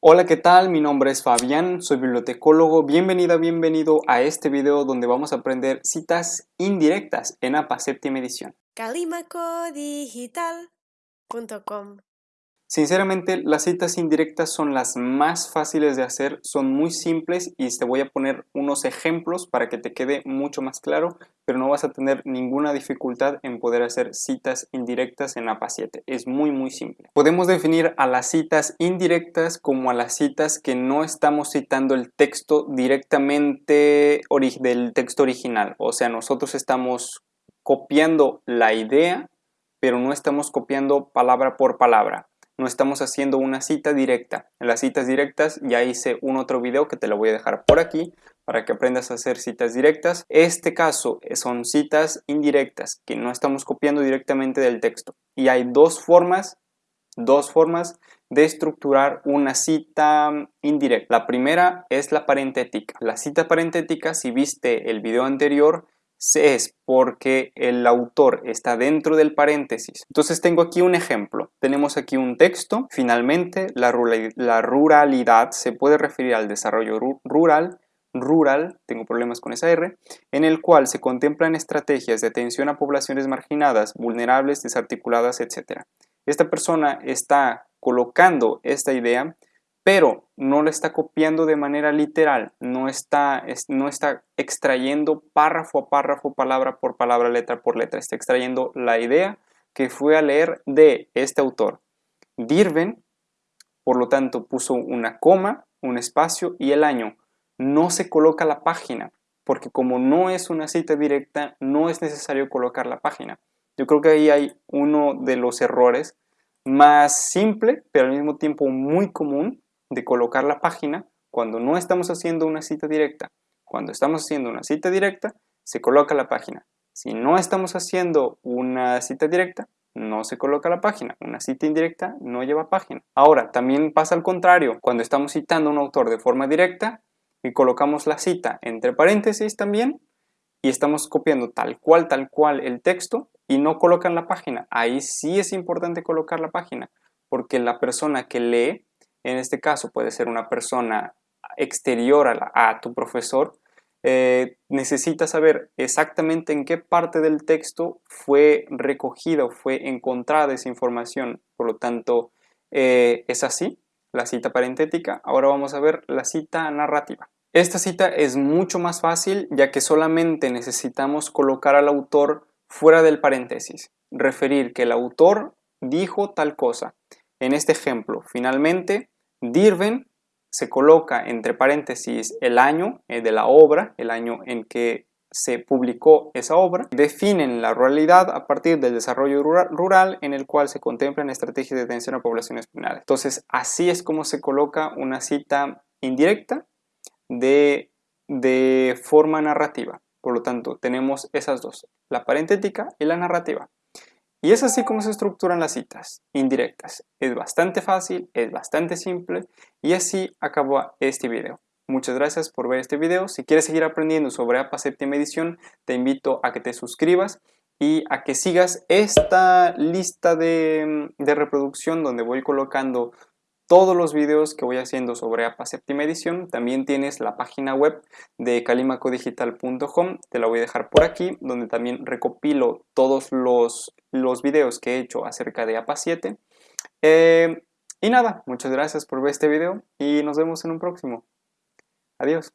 Hola, ¿qué tal? Mi nombre es Fabián, soy bibliotecólogo. Bienvenida, bienvenido a este video donde vamos a aprender citas indirectas en APA séptima edición. calimacodigital.com Sinceramente, las citas indirectas son las más fáciles de hacer, son muy simples y te voy a poner unos ejemplos para que te quede mucho más claro, pero no vas a tener ninguna dificultad en poder hacer citas indirectas en APA 7. Es muy muy simple. Podemos definir a las citas indirectas como a las citas que no estamos citando el texto directamente del texto original. O sea, nosotros estamos copiando la idea, pero no estamos copiando palabra por palabra no estamos haciendo una cita directa. En las citas directas ya hice un otro video que te lo voy a dejar por aquí para que aprendas a hacer citas directas. Este caso son citas indirectas que no estamos copiando directamente del texto. Y hay dos formas, dos formas de estructurar una cita indirecta. La primera es la parentética. La cita parentética, si viste el video anterior, es porque el autor está dentro del paréntesis. Entonces tengo aquí un ejemplo. Tenemos aquí un texto. Finalmente, la, ruralidad se puede referir al desarrollo rural rural, tengo problemas con esa R, en el cual se contemplan estrategias de atención a poblaciones marginadas, vulnerables, desarticuladas, etc. Esta persona está colocando esta idea pero no lo está copiando de manera literal, no está, no está extrayendo párrafo a párrafo, palabra por palabra, letra por letra, está extrayendo la idea que fue a leer de este autor. Dirven, por lo tanto, puso una coma, un espacio y el año. No se coloca la página, porque como no es una cita directa, no es necesario colocar la página. Yo creo que ahí hay uno de los errores más simple, pero al mismo tiempo muy común, de colocar la página cuando no estamos haciendo una cita directa. Cuando estamos haciendo una cita directa, se coloca la página. Si no estamos haciendo una cita directa, no se coloca la página. Una cita indirecta no lleva página. Ahora, también pasa al contrario. Cuando estamos citando a un autor de forma directa y colocamos la cita entre paréntesis también y estamos copiando tal cual, tal cual el texto y no colocan la página. Ahí sí es importante colocar la página porque la persona que lee en este caso puede ser una persona exterior a, tu profesor, eh, necesita saber exactamente en qué parte del texto fue recogida o fue encontrada esa información. Por lo tanto, eh, es así, la cita parentética. Ahora vamos a ver la cita narrativa. Esta cita es mucho más fácil ya que solamente necesitamos colocar al autor fuera del paréntesis, referir que el autor dijo tal cosa. En este ejemplo, finalmente, Dirven se coloca entre paréntesis el año eh, de la obra, el año en que se publicó esa obra, definen la ruralidad a partir del desarrollo rural, en el cual se contemplan estrategias de atención a poblaciones penales. Entonces, así es como se coloca una cita indirecta de, de forma narrativa. Por lo tanto, tenemos esas dos, la parentética y la narrativa. Y es así como se estructuran las citas indirectas. Es bastante fácil, es bastante simple y así acabó este video. Muchas gracias por ver este video. Si quieres seguir aprendiendo sobre APA séptima edición, te invito a que te suscribas y a que sigas esta lista de, de reproducción donde voy colocando todos los videos que voy haciendo sobre APA séptima edición. También tienes la página web de calimacodigital.com, te la voy a dejar por aquí, donde también recopilo todos los, los videos que he hecho acerca de APA 7. Eh, y nada, muchas gracias por ver este video y nos vemos en un próximo. Adiós.